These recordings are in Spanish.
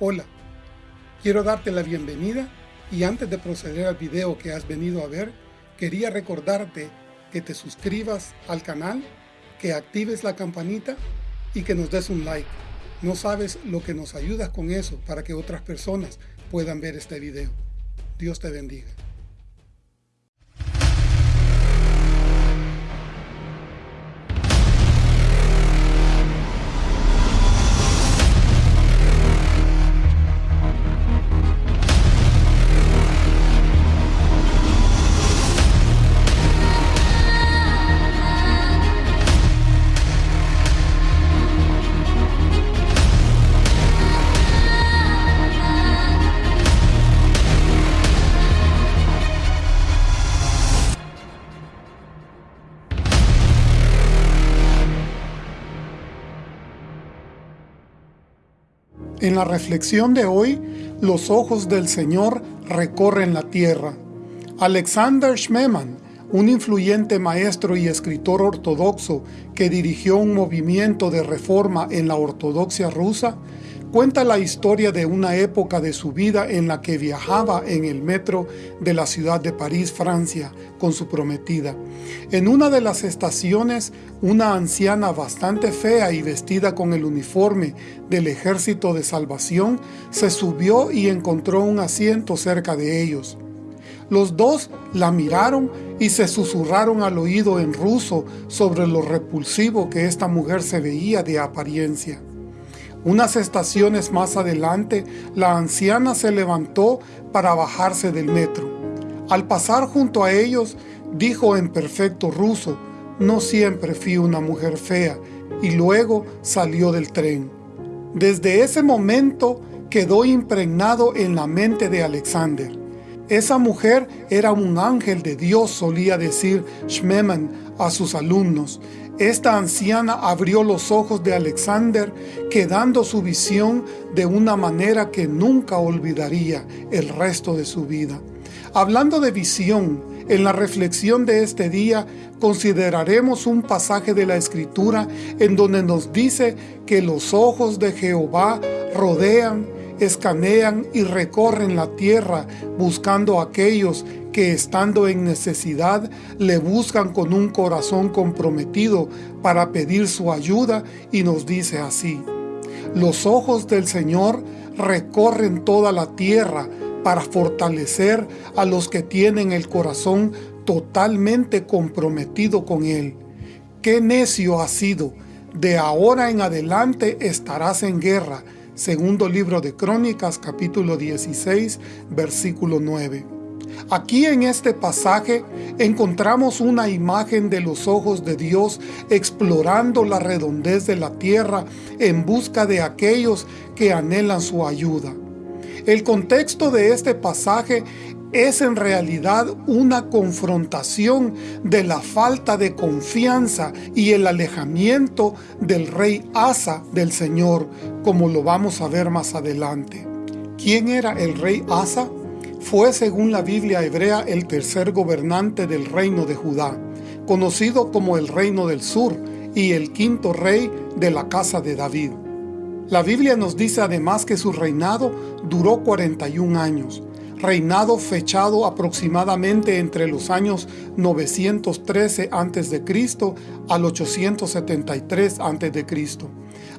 Hola, quiero darte la bienvenida y antes de proceder al video que has venido a ver, quería recordarte que te suscribas al canal, que actives la campanita y que nos des un like. No sabes lo que nos ayudas con eso para que otras personas puedan ver este video. Dios te bendiga. En la reflexión de hoy, los ojos del Señor recorren la tierra. Alexander Schmemann, un influyente maestro y escritor ortodoxo que dirigió un movimiento de reforma en la ortodoxia rusa, cuenta la historia de una época de su vida en la que viajaba en el metro de la ciudad de París, Francia, con su prometida. En una de las estaciones, una anciana bastante fea y vestida con el uniforme del Ejército de Salvación se subió y encontró un asiento cerca de ellos. Los dos la miraron y se susurraron al oído en ruso sobre lo repulsivo que esta mujer se veía de apariencia. Unas estaciones más adelante, la anciana se levantó para bajarse del metro. Al pasar junto a ellos, dijo en perfecto ruso, no siempre fui una mujer fea, y luego salió del tren. Desde ese momento quedó impregnado en la mente de Alexander. Esa mujer era un ángel de Dios, solía decir Schmemann a sus alumnos. Esta anciana abrió los ojos de Alexander, quedando su visión de una manera que nunca olvidaría el resto de su vida. Hablando de visión, en la reflexión de este día consideraremos un pasaje de la Escritura en donde nos dice que los ojos de Jehová rodean escanean y recorren la tierra buscando a aquellos que estando en necesidad le buscan con un corazón comprometido para pedir su ayuda y nos dice así, los ojos del Señor recorren toda la tierra para fortalecer a los que tienen el corazón totalmente comprometido con Él. ¡Qué necio has sido! De ahora en adelante estarás en guerra, Segundo libro de Crónicas, capítulo 16, versículo 9. Aquí en este pasaje encontramos una imagen de los ojos de Dios explorando la redondez de la tierra en busca de aquellos que anhelan su ayuda. El contexto de este pasaje es en realidad una confrontación de la falta de confianza y el alejamiento del rey Asa del Señor, como lo vamos a ver más adelante. ¿Quién era el rey Asa? Fue según la Biblia hebrea el tercer gobernante del reino de Judá, conocido como el reino del sur y el quinto rey de la casa de David. La Biblia nos dice además que su reinado duró 41 años, reinado fechado aproximadamente entre los años 913 a.C. al 873 a.C.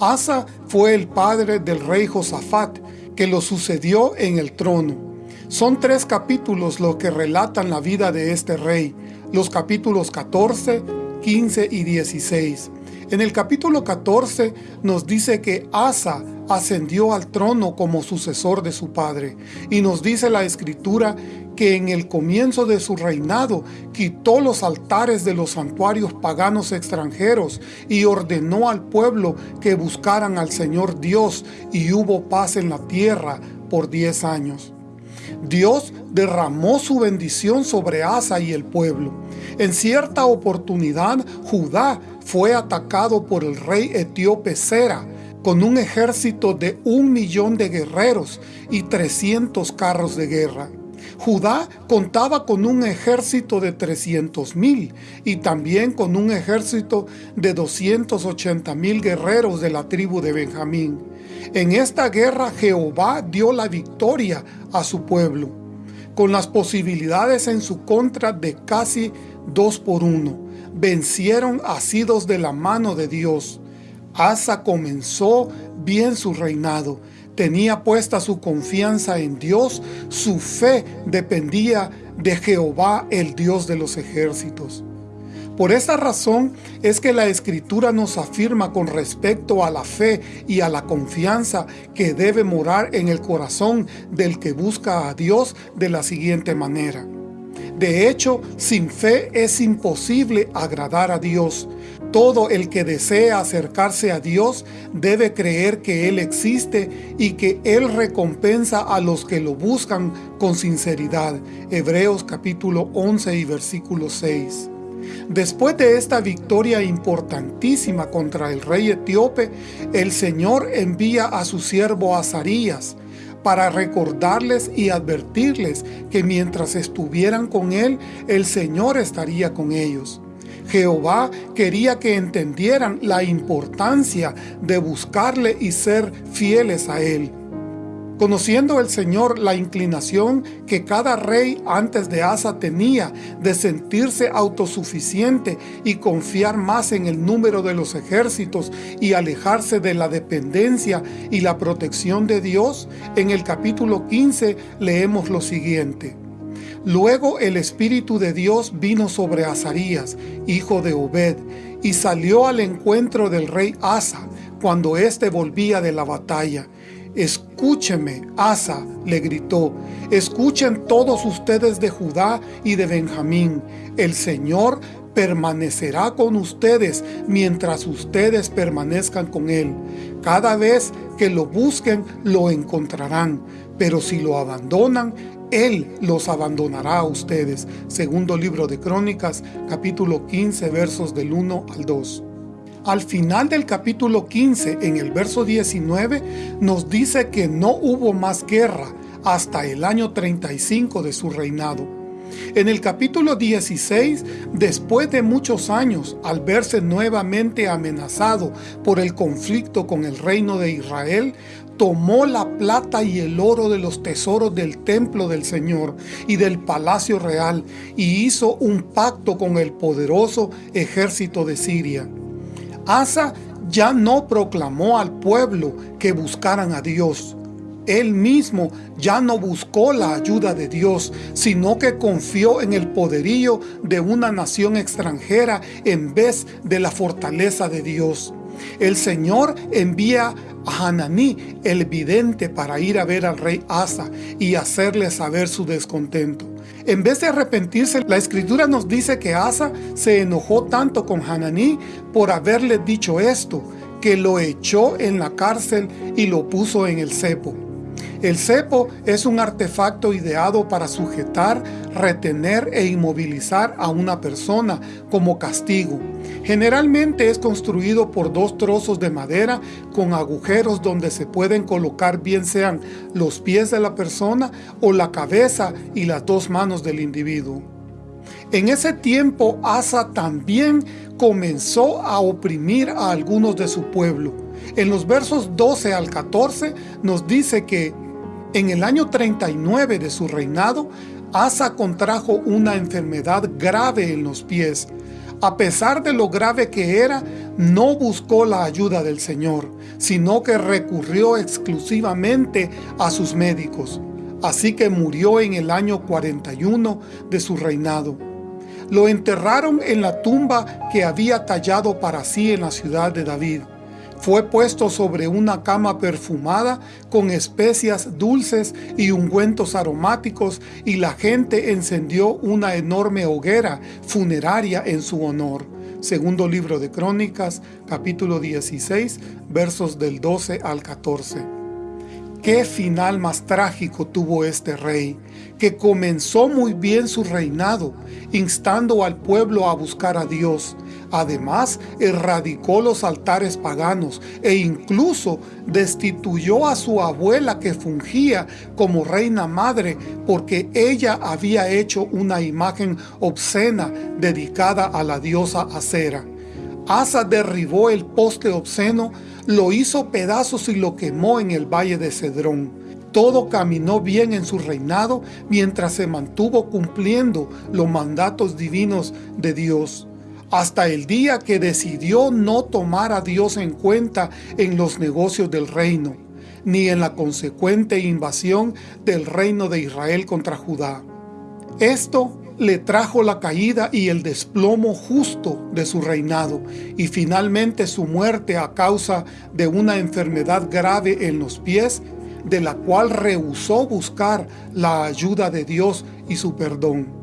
Asa fue el padre del rey Josafat, que lo sucedió en el trono. Son tres capítulos los que relatan la vida de este rey, los capítulos 14, 15 y 16. En el capítulo 14 nos dice que Asa ascendió al trono como sucesor de su padre. Y nos dice la escritura que en el comienzo de su reinado quitó los altares de los santuarios paganos extranjeros y ordenó al pueblo que buscaran al Señor Dios y hubo paz en la tierra por diez años. Dios derramó su bendición sobre Asa y el pueblo. En cierta oportunidad, Judá fue atacado por el rey etíope Sera, con un ejército de un millón de guerreros y 300 carros de guerra. Judá contaba con un ejército de 300 mil y también con un ejército de 280 mil guerreros de la tribu de Benjamín. En esta guerra Jehová dio la victoria a su pueblo, con las posibilidades en su contra de casi dos por uno. Vencieron asidos de la mano de Dios. Asa comenzó bien su reinado. Tenía puesta su confianza en Dios, su fe dependía de Jehová, el Dios de los ejércitos. Por esta razón es que la Escritura nos afirma con respecto a la fe y a la confianza que debe morar en el corazón del que busca a Dios de la siguiente manera. De hecho, sin fe es imposible agradar a Dios. Todo el que desea acercarse a Dios debe creer que Él existe y que Él recompensa a los que lo buscan con sinceridad. Hebreos capítulo 11 y versículo 6. Después de esta victoria importantísima contra el rey etíope, el Señor envía a su siervo Azarías para recordarles y advertirles que mientras estuvieran con él, el Señor estaría con ellos. Jehová quería que entendieran la importancia de buscarle y ser fieles a él. Conociendo el Señor la inclinación que cada rey antes de Asa tenía de sentirse autosuficiente y confiar más en el número de los ejércitos y alejarse de la dependencia y la protección de Dios, en el capítulo 15 leemos lo siguiente. Luego el Espíritu de Dios vino sobre Azarías, hijo de Obed, y salió al encuentro del rey Asa, cuando éste volvía de la batalla, Escúcheme, Asa, le gritó, escuchen todos ustedes de Judá y de Benjamín. El Señor permanecerá con ustedes mientras ustedes permanezcan con Él. Cada vez que lo busquen, lo encontrarán. Pero si lo abandonan, Él los abandonará a ustedes. Segundo libro de Crónicas, capítulo 15, versos del 1 al 2. Al final del capítulo 15, en el verso 19, nos dice que no hubo más guerra hasta el año 35 de su reinado. En el capítulo 16, después de muchos años, al verse nuevamente amenazado por el conflicto con el reino de Israel, tomó la plata y el oro de los tesoros del templo del Señor y del palacio real y hizo un pacto con el poderoso ejército de Siria. Asa ya no proclamó al pueblo que buscaran a Dios. Él mismo ya no buscó la ayuda de Dios, sino que confió en el poderío de una nación extranjera en vez de la fortaleza de Dios. El Señor envía a Hananí, el vidente, para ir a ver al rey Asa y hacerle saber su descontento. En vez de arrepentirse, la escritura nos dice que Asa se enojó tanto con Hananí por haberle dicho esto, que lo echó en la cárcel y lo puso en el cepo. El cepo es un artefacto ideado para sujetar, retener e inmovilizar a una persona como castigo. Generalmente es construido por dos trozos de madera con agujeros donde se pueden colocar bien sean los pies de la persona o la cabeza y las dos manos del individuo. En ese tiempo Asa también comenzó a oprimir a algunos de su pueblo. En los versos 12 al 14 nos dice que en el año 39 de su reinado, Asa contrajo una enfermedad grave en los pies. A pesar de lo grave que era, no buscó la ayuda del Señor, sino que recurrió exclusivamente a sus médicos. Así que murió en el año 41 de su reinado. Lo enterraron en la tumba que había tallado para sí en la ciudad de David. Fue puesto sobre una cama perfumada con especias dulces y ungüentos aromáticos y la gente encendió una enorme hoguera funeraria en su honor. Segundo libro de Crónicas, capítulo 16, versos del 12 al 14. Qué final más trágico tuvo este rey, que comenzó muy bien su reinado, instando al pueblo a buscar a Dios. Además, erradicó los altares paganos e incluso destituyó a su abuela que fungía como reina madre porque ella había hecho una imagen obscena dedicada a la diosa Acera. Asa derribó el poste obsceno, lo hizo pedazos y lo quemó en el valle de Cedrón. Todo caminó bien en su reinado mientras se mantuvo cumpliendo los mandatos divinos de Dios hasta el día que decidió no tomar a Dios en cuenta en los negocios del reino, ni en la consecuente invasión del reino de Israel contra Judá. Esto le trajo la caída y el desplomo justo de su reinado, y finalmente su muerte a causa de una enfermedad grave en los pies, de la cual rehusó buscar la ayuda de Dios y su perdón.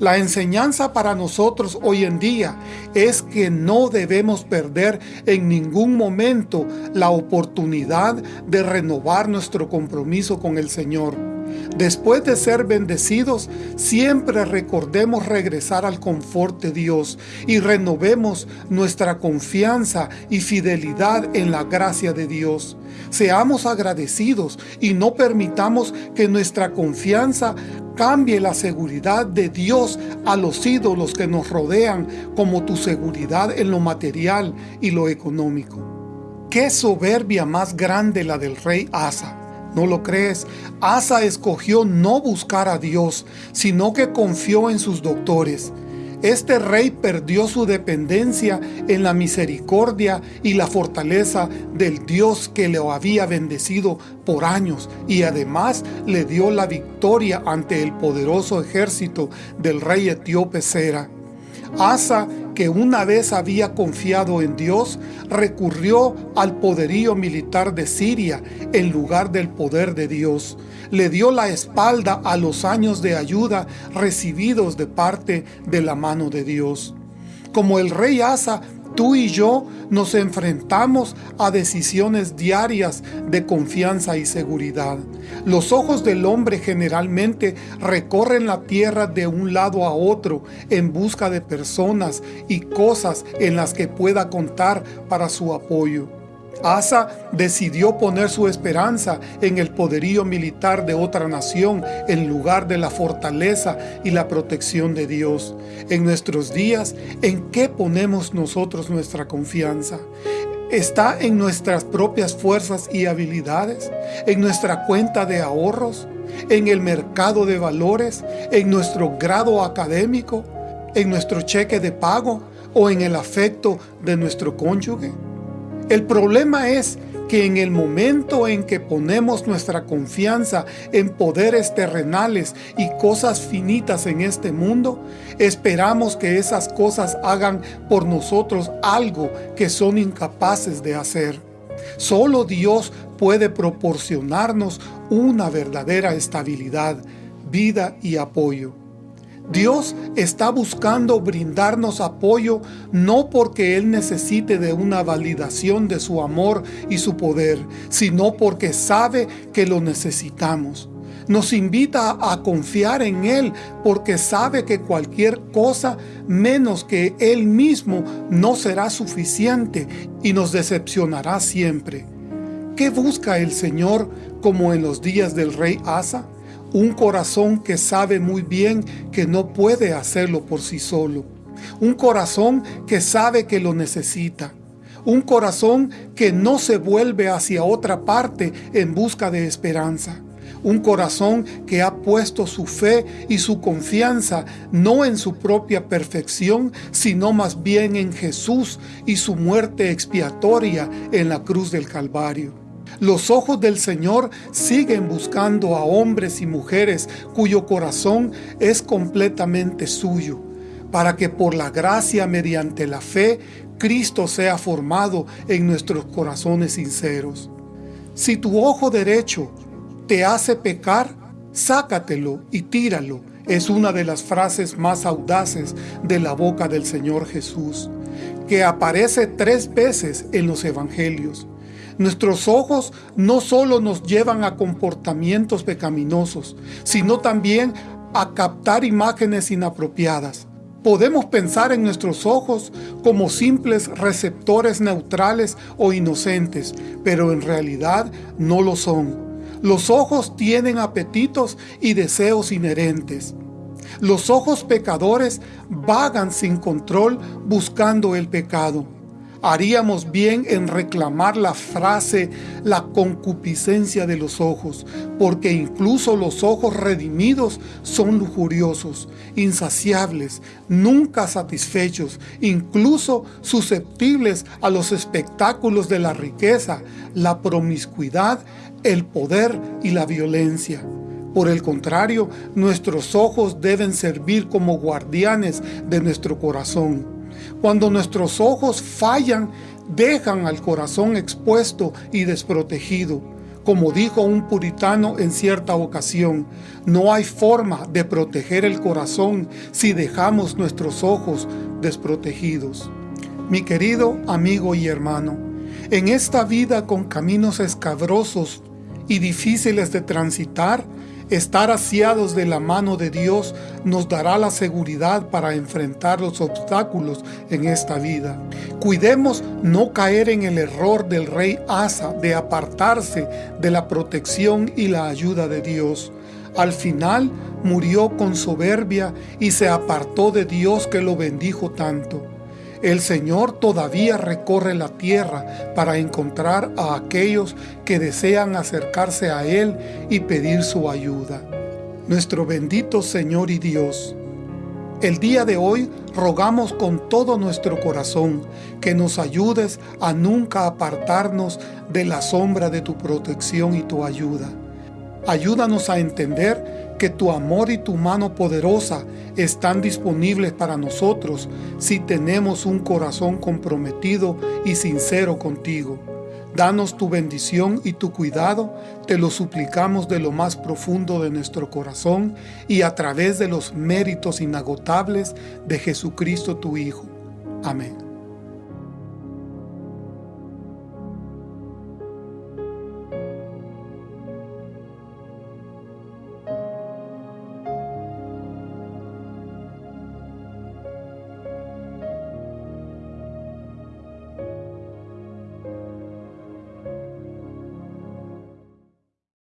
La enseñanza para nosotros hoy en día es que no debemos perder en ningún momento la oportunidad de renovar nuestro compromiso con el Señor. Después de ser bendecidos, siempre recordemos regresar al confort de Dios y renovemos nuestra confianza y fidelidad en la gracia de Dios. Seamos agradecidos y no permitamos que nuestra confianza cambie la seguridad de Dios a los ídolos que nos rodean como tu seguridad en lo material y lo económico. Qué soberbia más grande la del rey Asa. ¿No lo crees? Asa escogió no buscar a Dios, sino que confió en sus doctores. Este rey perdió su dependencia en la misericordia y la fortaleza del Dios que lo había bendecido por años y además le dio la victoria ante el poderoso ejército del rey etíope Sera. Asa, que una vez había confiado en Dios, recurrió al poderío militar de Siria en lugar del poder de Dios le dio la espalda a los años de ayuda recibidos de parte de la mano de Dios. Como el rey Asa, tú y yo nos enfrentamos a decisiones diarias de confianza y seguridad. Los ojos del hombre generalmente recorren la tierra de un lado a otro en busca de personas y cosas en las que pueda contar para su apoyo. Asa decidió poner su esperanza en el poderío militar de otra nación en lugar de la fortaleza y la protección de Dios. En nuestros días, ¿en qué ponemos nosotros nuestra confianza? ¿Está en nuestras propias fuerzas y habilidades? ¿En nuestra cuenta de ahorros? ¿En el mercado de valores? ¿En nuestro grado académico? ¿En nuestro cheque de pago? ¿O en el afecto de nuestro cónyuge? El problema es que en el momento en que ponemos nuestra confianza en poderes terrenales y cosas finitas en este mundo, esperamos que esas cosas hagan por nosotros algo que son incapaces de hacer. Solo Dios puede proporcionarnos una verdadera estabilidad, vida y apoyo. Dios está buscando brindarnos apoyo no porque Él necesite de una validación de su amor y su poder, sino porque sabe que lo necesitamos. Nos invita a confiar en Él porque sabe que cualquier cosa menos que Él mismo no será suficiente y nos decepcionará siempre. ¿Qué busca el Señor como en los días del rey Asa? Un corazón que sabe muy bien que no puede hacerlo por sí solo. Un corazón que sabe que lo necesita. Un corazón que no se vuelve hacia otra parte en busca de esperanza. Un corazón que ha puesto su fe y su confianza no en su propia perfección, sino más bien en Jesús y su muerte expiatoria en la cruz del Calvario. Los ojos del Señor siguen buscando a hombres y mujeres cuyo corazón es completamente suyo, para que por la gracia mediante la fe, Cristo sea formado en nuestros corazones sinceros. Si tu ojo derecho te hace pecar, sácatelo y tíralo. Es una de las frases más audaces de la boca del Señor Jesús, que aparece tres veces en los evangelios. Nuestros ojos no solo nos llevan a comportamientos pecaminosos, sino también a captar imágenes inapropiadas. Podemos pensar en nuestros ojos como simples receptores neutrales o inocentes, pero en realidad no lo son. Los ojos tienen apetitos y deseos inherentes. Los ojos pecadores vagan sin control buscando el pecado. Haríamos bien en reclamar la frase la concupiscencia de los ojos, porque incluso los ojos redimidos son lujuriosos, insaciables, nunca satisfechos, incluso susceptibles a los espectáculos de la riqueza, la promiscuidad, el poder y la violencia. Por el contrario, nuestros ojos deben servir como guardianes de nuestro corazón cuando nuestros ojos fallan, dejan al corazón expuesto y desprotegido. Como dijo un puritano en cierta ocasión, no hay forma de proteger el corazón si dejamos nuestros ojos desprotegidos. Mi querido amigo y hermano, en esta vida con caminos escabrosos y difíciles de transitar, Estar asiados de la mano de Dios nos dará la seguridad para enfrentar los obstáculos en esta vida. Cuidemos no caer en el error del rey Asa de apartarse de la protección y la ayuda de Dios. Al final murió con soberbia y se apartó de Dios que lo bendijo tanto. El Señor todavía recorre la tierra para encontrar a aquellos que desean acercarse a Él y pedir su ayuda. Nuestro bendito Señor y Dios, el día de hoy rogamos con todo nuestro corazón que nos ayudes a nunca apartarnos de la sombra de tu protección y tu ayuda. Ayúdanos a entender que tu amor y tu mano poderosa están disponibles para nosotros si tenemos un corazón comprometido y sincero contigo. Danos tu bendición y tu cuidado, te lo suplicamos de lo más profundo de nuestro corazón y a través de los méritos inagotables de Jesucristo tu Hijo. Amén.